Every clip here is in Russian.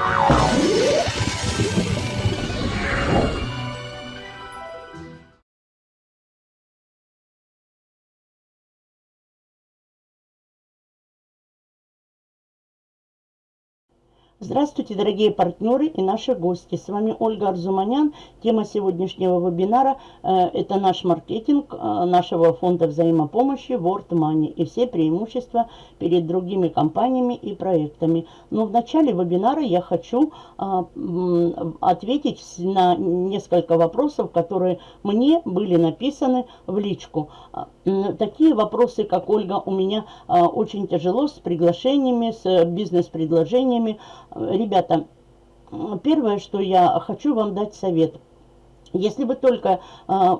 Oh. Здравствуйте, дорогие партнеры и наши гости. С вами Ольга Арзуманян. Тема сегодняшнего вебинара э, – это наш маркетинг э, нашего фонда взаимопомощи World Money и все преимущества перед другими компаниями и проектами. Но в начале вебинара я хочу э, ответить на несколько вопросов, которые мне были написаны в личку. Такие вопросы, как Ольга, у меня очень тяжело с приглашениями, с бизнес-предложениями, ребята, первое, что я хочу вам дать совет. Если вы только э,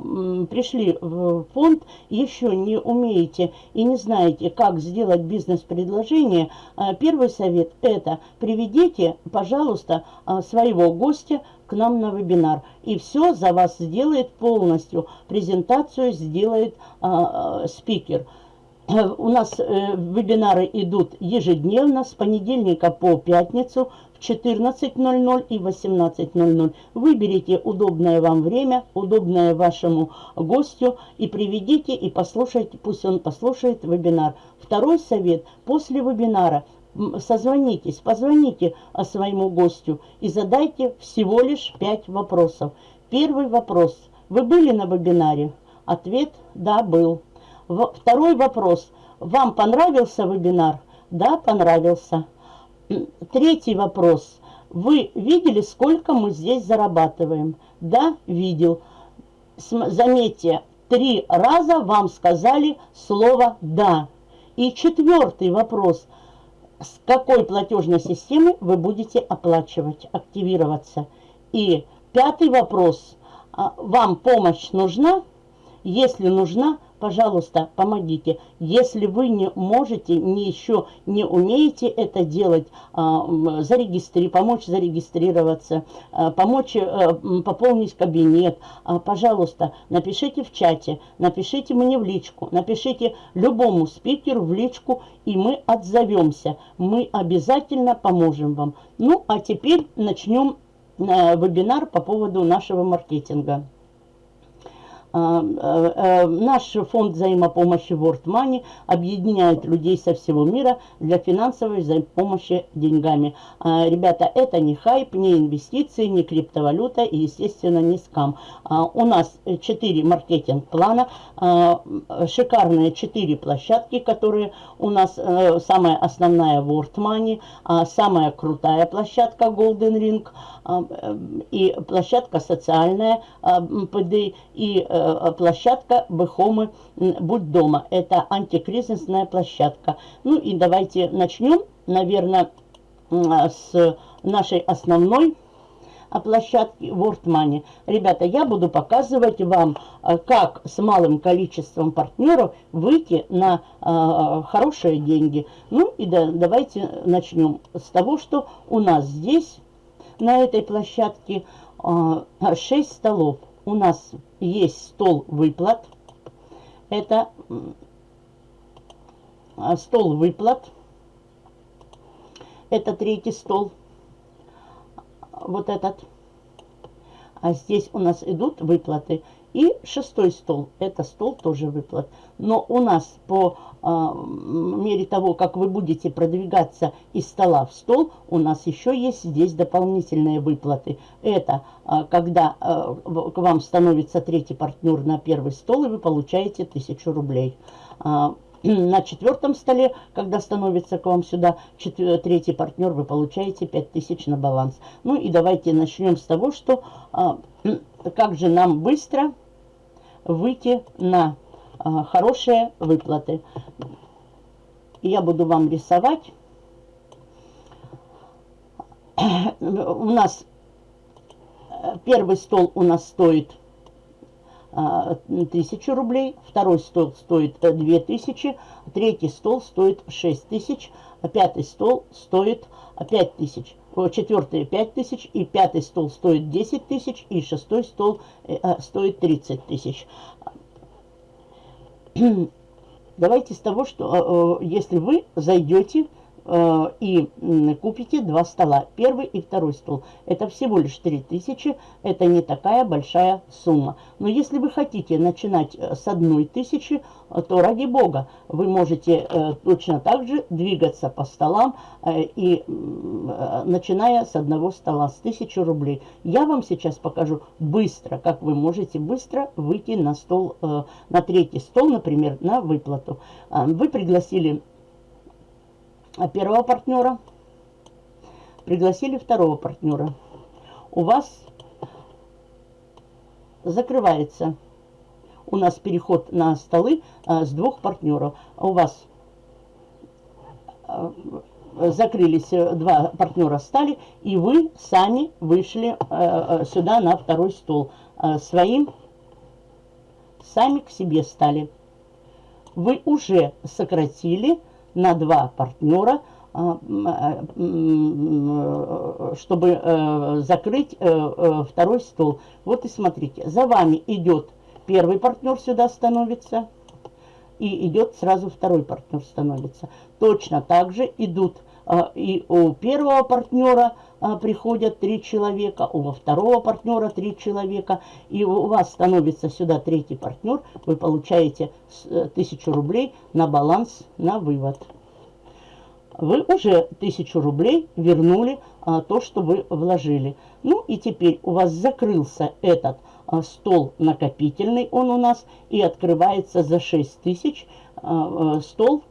пришли в фонд, еще не умеете и не знаете, как сделать бизнес-предложение, э, первый совет это приведите, пожалуйста, э, своего гостя к нам на вебинар. И все за вас сделает полностью. Презентацию сделает э, спикер. У нас э, вебинары идут ежедневно с понедельника по пятницу в 14.00 и 18.00. Выберите удобное вам время, удобное вашему гостю и приведите и послушайте, пусть он послушает вебинар. Второй совет. После вебинара созвонитесь, позвоните своему гостю и задайте всего лишь 5 вопросов. Первый вопрос. Вы были на вебинаре? Ответ – да, был. Второй вопрос. Вам понравился вебинар? Да, понравился. Третий вопрос. Вы видели, сколько мы здесь зарабатываем? Да, видел. Заметьте, три раза вам сказали слово «да». И четвертый вопрос. С какой платежной системы вы будете оплачивать, активироваться? И пятый вопрос. А, вам помощь нужна? Если нужна, пожалуйста, помогите. Если вы не можете, не еще не умеете это делать, а, зарегистри, помочь зарегистрироваться, а, помочь а, пополнить кабинет, а, пожалуйста, напишите в чате, напишите мне в личку, напишите любому спикеру в личку, и мы отзовемся. Мы обязательно поможем вам. Ну, а теперь начнем э, вебинар по поводу нашего маркетинга. А, а, а, наш фонд взаимопомощи World Money объединяет людей со всего мира для финансовой взаимопомощи деньгами. Ребята, это не хайп, не инвестиции, не криптовалюта и, естественно, не скам. У нас 4 маркетинг-плана, шикарные 4 площадки, которые у нас э, самая основная World Money, самая крутая площадка Golden Ring э, и площадка социальная ПД и э, площадка Бехомы «Будь дома». Это антикризисная площадка. Ну и давайте начнем, наверное, с нашей основной площадки World Money. Ребята, я буду показывать вам, э, как с малым количеством партнеров выйти на э, хорошие деньги. Ну и да, давайте начнем с того, что у нас здесь, на этой площадке, э, 6 столов у нас есть стол выплат. Это стол выплат. Это третий стол. Вот этот. А здесь у нас идут выплаты. И шестой стол, это стол тоже выплат. Но у нас по э, мере того, как вы будете продвигаться из стола в стол, у нас еще есть здесь дополнительные выплаты. Это э, когда э, к вам становится третий партнер на первый стол, и вы получаете тысячу рублей. На четвертом столе, когда становится к вам сюда четвер... третий партнер, вы получаете 5000 на баланс. Ну и давайте начнем с того, что а, как же нам быстро выйти на а, хорошие выплаты. Я буду вам рисовать. У нас э, первый стол у нас стоит 1000 а, рублей, второй стол стоит 2000, э, третий стол стоит 6000, а пятый стол стоит 5000, четвертый 5000, и пятый стол стоит 10 тысяч, и шестой стол э, стоит 30 тысяч. Давайте с того, что если вы зайдете э, и купите два стола, первый и второй стол. Это всего лишь 3000, это не такая большая сумма. Но если вы хотите начинать э, с одной тысячи, то ради бога, вы можете э, точно так же двигаться по столам э, и э, начиная с одного стола, с 1000 рублей. Я вам сейчас покажу быстро, как вы можете быстро выйти на стол, э, на третий стол, например, на выплату. Э, вы пригласили первого партнера, пригласили второго партнера. У вас закрывается у нас переход на столы а, с двух партнеров. У вас а, закрылись э, два партнера стали, и вы сами вышли а, сюда на второй стол. А, своим сами к себе стали. Вы уже сократили на два партнера, а, чтобы э, закрыть э, второй стол. Вот и смотрите, за вами идет первый партнер сюда становится, и идет сразу второй партнер становится. Точно так же идут а, и у первого партнера приходят три человека, у второго партнера три человека, и у вас становится сюда третий партнер, вы получаете э, тысячу рублей на баланс, на вывод. Вы уже тысячу рублей вернули а, то, что вы вложили. Ну и теперь у вас закрылся этот а, стол накопительный он у нас и открывается за 6 тысяч. А, а, стол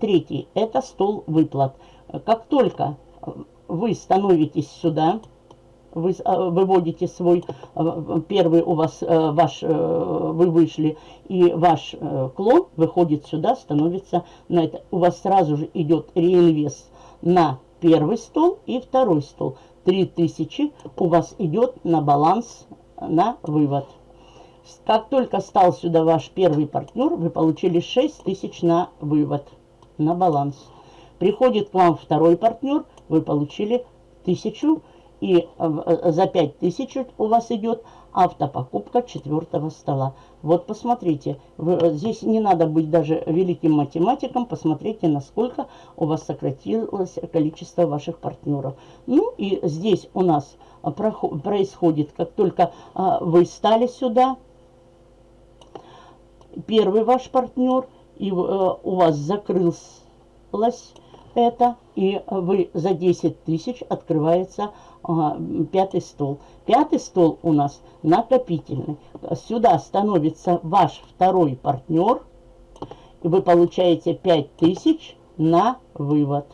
третий – это стол выплат. Как только вы становитесь сюда, вы выводите свой, первый у вас, ваш, вы вышли, и ваш клон выходит сюда, становится на это. У вас сразу же идет реинвест на первый стол и второй стол. 3000 у вас идет на баланс на вывод. Как только стал сюда ваш первый партнер, вы получили 6 тысяч на вывод, на баланс. Приходит к вам второй партнер, вы получили тысячу, и э, за 5 тысяч у вас идет автопокупка четвертого стола. Вот посмотрите, вы, э, здесь не надо быть даже великим математиком, посмотрите, насколько у вас сократилось количество ваших партнеров. Ну и здесь у нас происходит, как только вы стали сюда, первый ваш партнер, и у вас закрылось это, и вы за 10 тысяч открывается а, пятый стол. Пятый стол у нас накопительный. Сюда становится ваш второй партнер, и вы получаете 5 тысяч на вывод.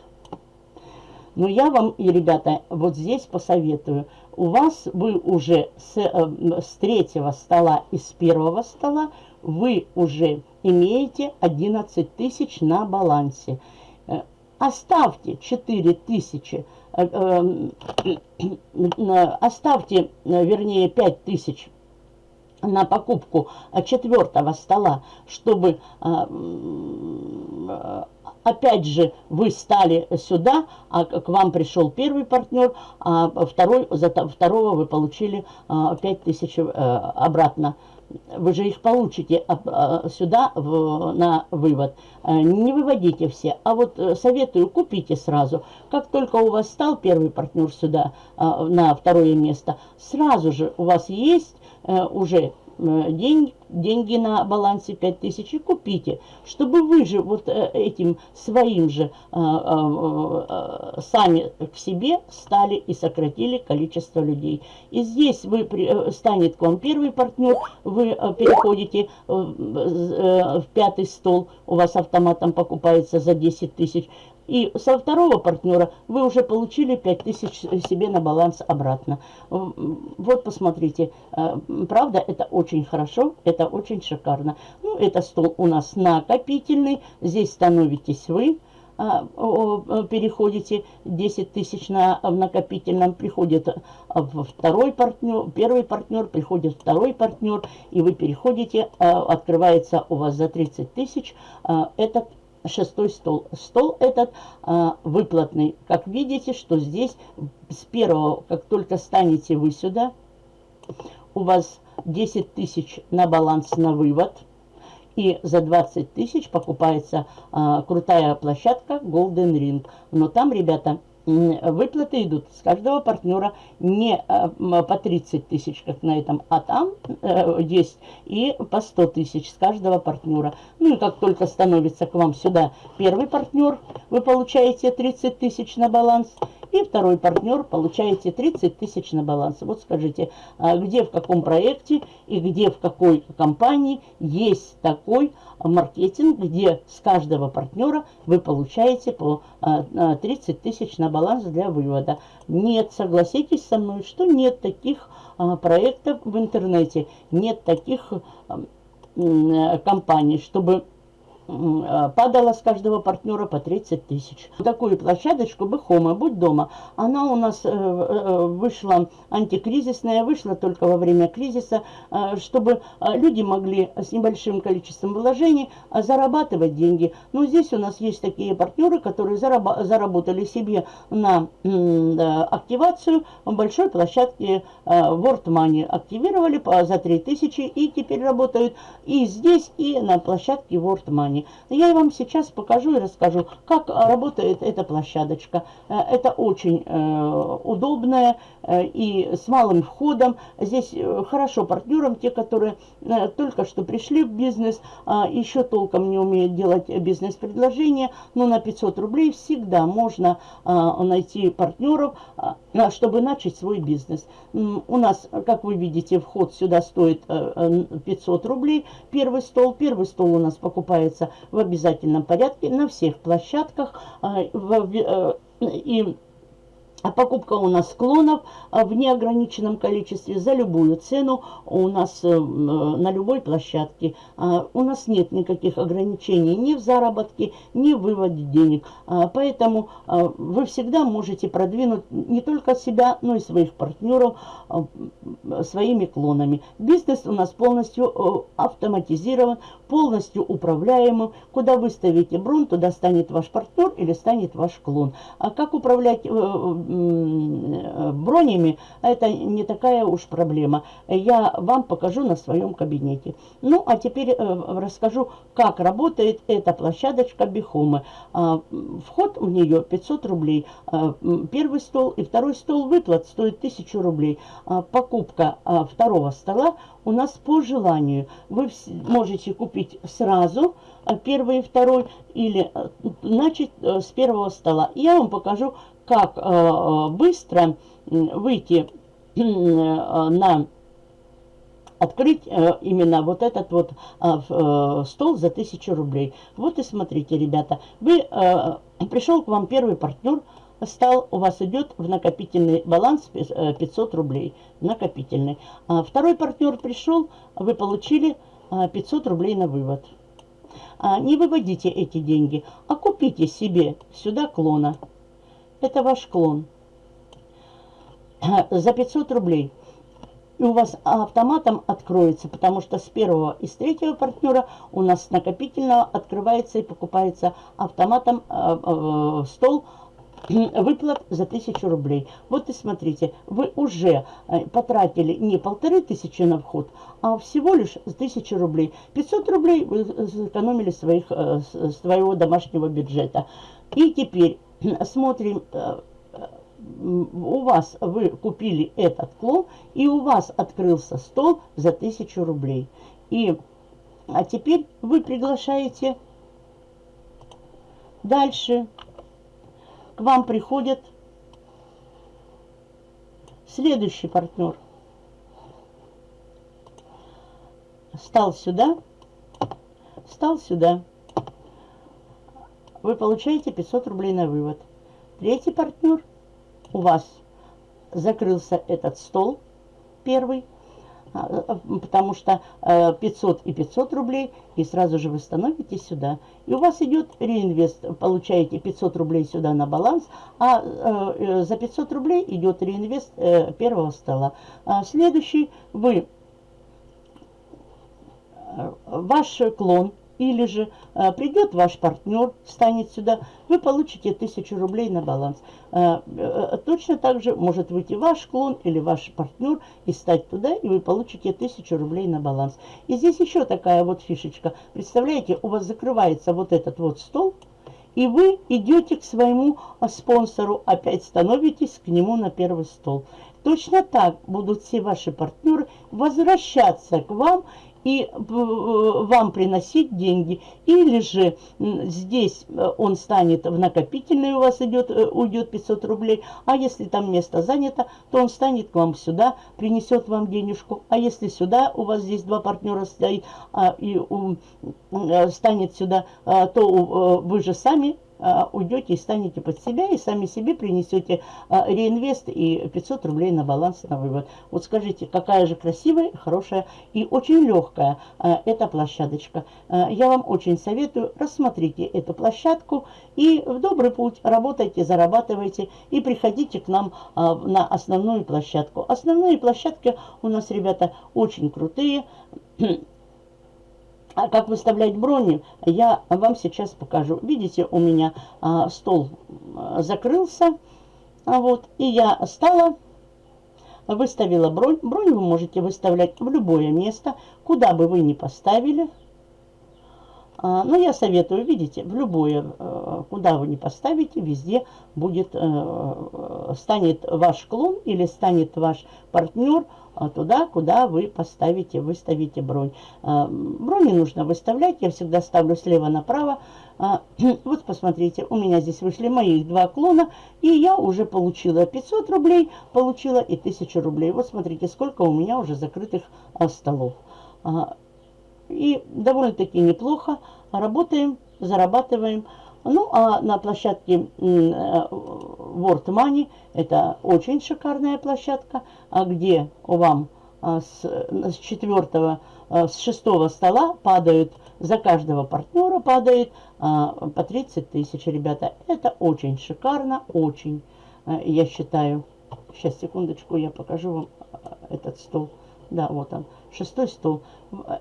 Но я вам, и ребята, вот здесь посоветую. У вас вы уже с, э, с третьего стола и с первого стола вы уже имеете 11 тысяч на балансе. Оставьте 4 тысячи, э, э, э, оставьте, вернее, 5 тысяч на покупку четвертого стола, чтобы опять же вы стали сюда, а к вам пришел первый партнер, а второй, за второго вы получили 5000 э, обратно. Вы же их получите а, сюда в, на вывод. Э, не выводите все, а вот э, советую, купите сразу. Как только у вас стал первый партнер сюда на второе место, сразу же у вас есть уже Э, день, деньги на балансе 5000 и купите, чтобы вы же вот э, этим своим же э, сами к себе стали и сократили количество людей. И здесь вы станет к вам первый партнер, вы переходите в пятый стол, у вас автоматом покупается за 10 тысяч, и со второго партнера вы уже получили 5000 себе на баланс обратно. Вот посмотрите, э, правда, это очень хорошо, это очень шикарно. Ну, это стол у нас накопительный, здесь становитесь вы а, переходите 10 тысяч на, в накопительном, приходит а, второй партнер, первый партнер, приходит второй партнер, и вы переходите, а, открывается у вас за 30 тысяч этот шестой стол. Стол этот а, выплатный. Как видите, что здесь с первого, как только станете вы сюда, у вас 10 тысяч на баланс на вывод. И за 20 тысяч покупается а, крутая площадка Golden Ring. Но там, ребята, выплаты идут с каждого партнера не э, по 30 тысяч, как на этом, а там э, есть и по 100 тысяч с каждого партнера. Ну и как только становится к вам сюда первый партнер, вы получаете 30 тысяч на баланс, и второй партнер получаете 30 тысяч на баланс. Вот скажите, а где в каком проекте и где в какой компании есть такой маркетинг, где с каждого партнера вы получаете по 30 а, а, тысяч на баланс для вывода. Нет, согласитесь со мной, что нет таких проектов в интернете, нет таких компаний, чтобы Э, падала с каждого партнера по 30 тысяч. Такую площадочку Бехома, будь дома, она у нас э, э, вышла антикризисная, вышла только во время кризиса, чтобы люди могли с небольшим количеством вложений зарабатывать деньги. Но здесь у нас есть такие партнеры, которые заработали себе на активацию большой площадки World Money. Активировали за 3000 и теперь работают и здесь, и на площадке World Money экране. Я вам сейчас покажу и расскажу, как работает эта площадочка. Э, это очень э, удобная э, и с малым входом. Здесь хорошо партнерам, те, которые только что пришли в бизнес, а еще толком не умеют делать бизнес-предложения, но на 500 рублей всегда можно найти партнеров, чтобы начать свой бизнес. У нас, как вы видите, вход сюда стоит 500 рублей. Первый стол. Первый стол у нас покупается в обязательном порядке на всех площадках. А, э, и а покупка у нас склонов а, в неограниченном количестве за любую цену у нас э, на любой площадке. А, у нас нет никаких ограничений ни в заработке, ни в выводе денег. А, поэтому вы всегда можете продвинуть не только себя, но и своих партнеров своими клонами. Бизнес у нас полностью э, автоматизирован, полностью управляемым. Куда вы ставите брон, туда станет ваш партнер или станет ваш клон. А как управлять э, бронями, это не такая уж проблема. Я вам покажу на своем кабинете. Ну, а теперь э, расскажу, как работает эта площадочка Бихомы. А, вход в нее 500 рублей. А, первый стол и второй стол выплат стоит 1000 рублей. А, покупка второго стола у нас по желанию. Вы можете купить сразу первый и второй или э, начать э, с первого стола. Я вам покажу, как э, э, быстро выйти э, на открыть именно вот этот вот стол за 1000 рублей. Вот и смотрите, ребята, вы, пришел к вам первый партнер, стал, у вас идет в накопительный баланс 500 рублей, накопительный. А второй партнер пришел, вы получили 500 рублей на вывод. А не выводите эти деньги, а купите себе сюда клона. Это ваш клон. За 500 рублей. И у вас автоматом откроется, потому что с первого и с третьего партнера у нас накопительно открывается и покупается автоматом э, э, стол выплат за 1000 рублей. Вот и смотрите, вы уже э, потратили не полторы тысячи на вход, а всего лишь 1000 рублей. 500 рублей вы сэкономили своих, своего домашнего бюджета. И теперь смотрим, э, у вас, вы купили этот клон, и у вас открылся стол за 1000 рублей. И, а теперь вы приглашаете дальше. К вам приходит следующий партнер. Стал сюда, стал сюда вы получаете 500 рублей на вывод. Третий партнер, у вас закрылся этот стол, первый, а, а, потому что 500 э, и 500 рублей, и сразу же вы становитесь сюда. И у вас идет реинвест, получаете 500 рублей сюда на баланс, а э, э, за 500 рублей идет реинвест первого стола. А следующий, вы, ваш клон или же э, придет ваш партнер, станет сюда, вы получите 1000 рублей на баланс. Э, э, точно так же может выйти ваш клон или ваш партнер и стать туда, и вы получите 1000 рублей на баланс. И здесь еще такая вот фишечка. Представляете, у вас закрывается вот этот вот стол, и вы идете к своему спонсору, опять становитесь к нему на первый стол. Точно так будут все ваши партнеры возвращаться к вам и э, вам приносить деньги. Или же здесь э, он станет в накопительный, у вас идет, э, уйдет 500 рублей. А если там место занято, то он станет к вам сюда, принесет вам денежку. А если сюда, у вас здесь два партнера стоит, а, и um, станет сюда, а, то вы же сами уйдете и станете под себя, и сами себе принесете а, реинвест и 500 рублей на баланс на вывод. Вот скажите, какая же красивая, хорошая и очень легкая а, эта площадочка. Я вам очень советую, рассмотрите эту площадку и в добрый путь работайте, зарабатывайте и приходите к нам на основную площадку. Основные площадки у нас, ребята, очень крутые. А как выставлять брони, я вам сейчас покажу. Видите, у меня а, стол а, закрылся. А вот, и я стала, выставила бронь. Бронь вы можете выставлять в любое место, куда бы вы ни поставили. А, но я советую, видите, в любое, а, куда вы ни поставите, везде будет, а, станет ваш клон или станет ваш партнер туда, куда вы поставите, выставите бронь. А, брони нужно выставлять, я всегда ставлю слева направо. А, вот посмотрите, у меня здесь вышли мои два клона, и я уже получила 500 рублей, получила и 1000 рублей. Вот смотрите, сколько у меня уже закрытых столов. И довольно-таки неплохо работаем, зарабатываем. Ну, а на площадке э, World Money, это очень шикарная площадка, а где вам а, с, с четвертого, а, с шестого стола падают, за каждого партнера падает а, по 30 тысяч, ребята. Это очень шикарно, очень, я считаю. Сейчас, секундочку, я покажу вам этот стол. Да, вот он, шестой стол.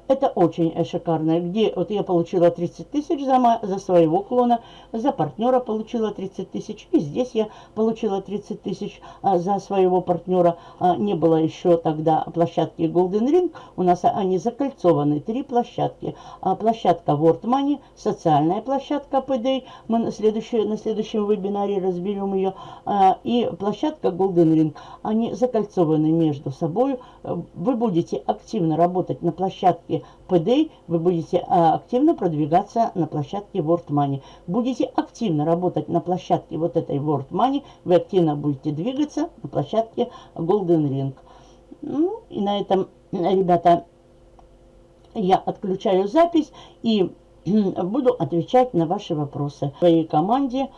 Это очень шикарно. Где вот я получила 30 тысяч за, за своего клона, за партнера получила 30 тысяч. И здесь я получила 30 тысяч а, за своего партнера. А, не было еще тогда площадки Golden Ring. У нас они закольцованы. Три площадки. А, площадка World Money, социальная площадка PD. Мы на, следующий, на следующем вебинаре разберем ее. А, и площадка Golden Ring. Они закольцованы между собой. Вы будете активно работать на площадке площадке PD вы будете а, активно продвигаться на площадке World Money. Будете активно работать на площадке вот этой World Money, вы активно будете двигаться на площадке Golden Ring. Ну, и на этом, ребята, я отключаю запись и буду отвечать на ваши вопросы. В своей команде